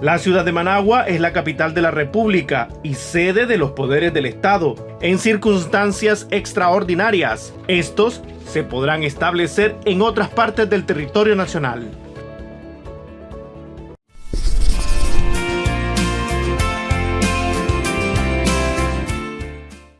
La ciudad de Managua es la capital de la República y sede de los poderes del Estado. En circunstancias extraordinarias, estos se podrán establecer en otras partes del territorio nacional.